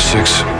6.